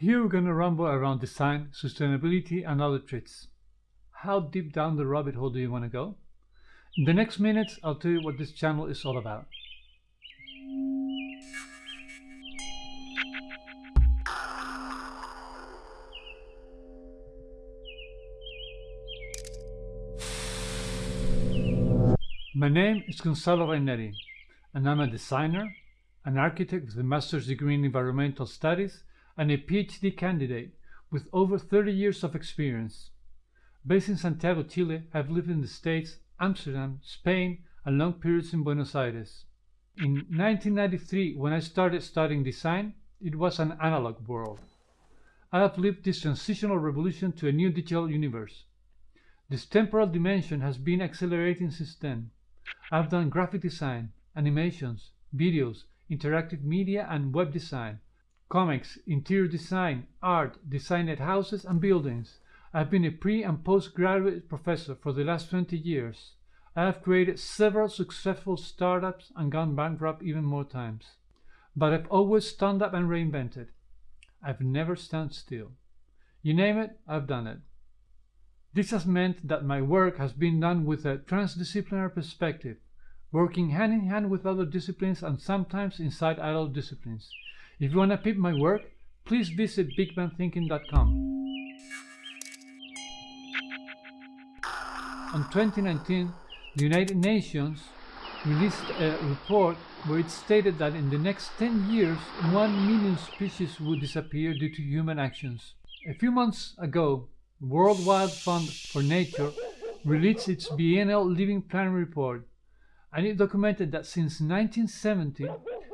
Here we're going to rumble around design, sustainability and other traits. How deep down the rabbit hole do you want to go? In the next minutes, I'll tell you what this channel is all about. My name is Gonzalo Raineri, and I'm a designer, an architect with a master's degree in environmental studies, and a PhD candidate with over 30 years of experience. Based in Santiago, Chile, I've lived in the States, Amsterdam, Spain, and long periods in Buenos Aires. In 1993, when I started studying design, it was an analog world. I have lived this transitional revolution to a new digital universe. This temporal dimension has been accelerating since then. I've done graphic design, animations, videos, interactive media and web design, comics, interior design, art, designed houses and buildings. I've been a pre and postgraduate professor for the last 20 years. I have created several successful startups and gone bankrupt even more times. But I've always stand up and reinvented. I've never stand still. You name it, I've done it. This has meant that my work has been done with a transdisciplinary perspective, working hand in hand with other disciplines and sometimes inside other disciplines. If you want to peep my work, please visit bigbangthinking.com. On 2019, the United Nations released a report where it stated that in the next 10 years, 1 million species would disappear due to human actions. A few months ago, World Wide Fund for Nature released its biennial Living Planet report, and it documented that since 1970,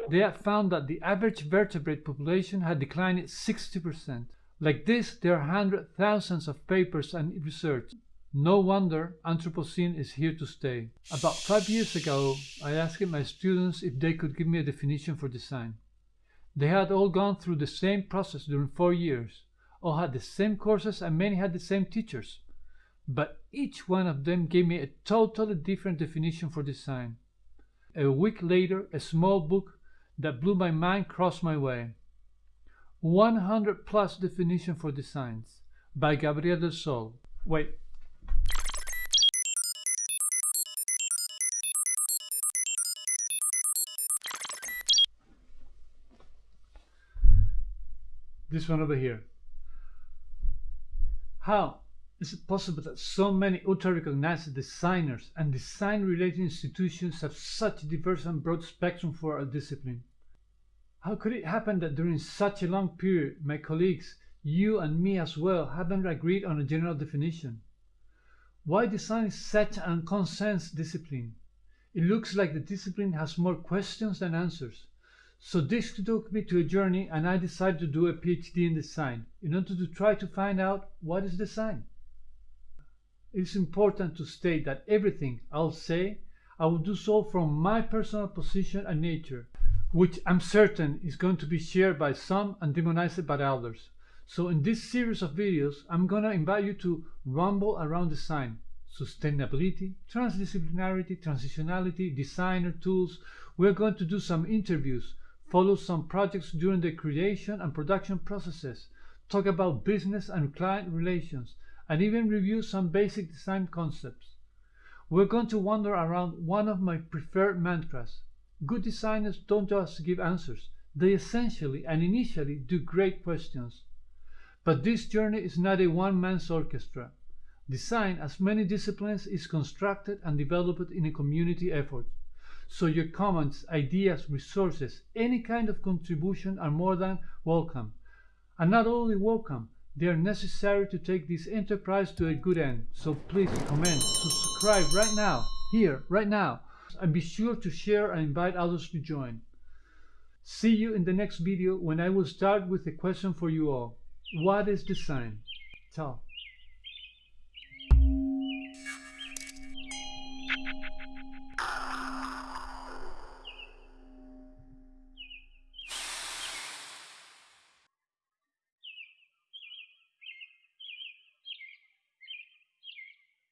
they had found that the average vertebrate population had declined 60%. Like this, there are hundred thousands of papers and research. No wonder Anthropocene is here to stay. About five years ago, I asked my students if they could give me a definition for design. They had all gone through the same process during four years all had the same courses and many had the same teachers. But each one of them gave me a totally different definition for design. A week later, a small book that blew my mind crossed my way. 100 plus definition for designs by Gabriel del Sol. Wait. This one over here. How is it possible that so many ultra-recognized designers and design-related institutions have such a diverse and broad spectrum for a discipline? How could it happen that during such a long period, my colleagues, you and me as well, haven't agreed on a general definition? Why design is such an unconsensed discipline? It looks like the discipline has more questions than answers. So this took me to a journey and I decided to do a PhD in design in order to try to find out what is design. It's important to state that everything I'll say, I will do so from my personal position and nature, which I'm certain is going to be shared by some and demonized by others. So in this series of videos, I'm gonna invite you to rumble around design, sustainability, transdisciplinarity, transitionality, designer tools. We're going to do some interviews follow some projects during the creation and production processes, talk about business and client relations, and even review some basic design concepts. We're going to wander around one of my preferred mantras. Good designers don't just give answers, they essentially and initially do great questions. But this journey is not a one-man's orchestra. Design, as many disciplines, is constructed and developed in a community effort. So your comments, ideas, resources, any kind of contribution are more than welcome. And not only welcome, they are necessary to take this enterprise to a good end. So please comment, subscribe right now, here, right now, and be sure to share and invite others to join. See you in the next video when I will start with a question for you all. What is design? Ciao.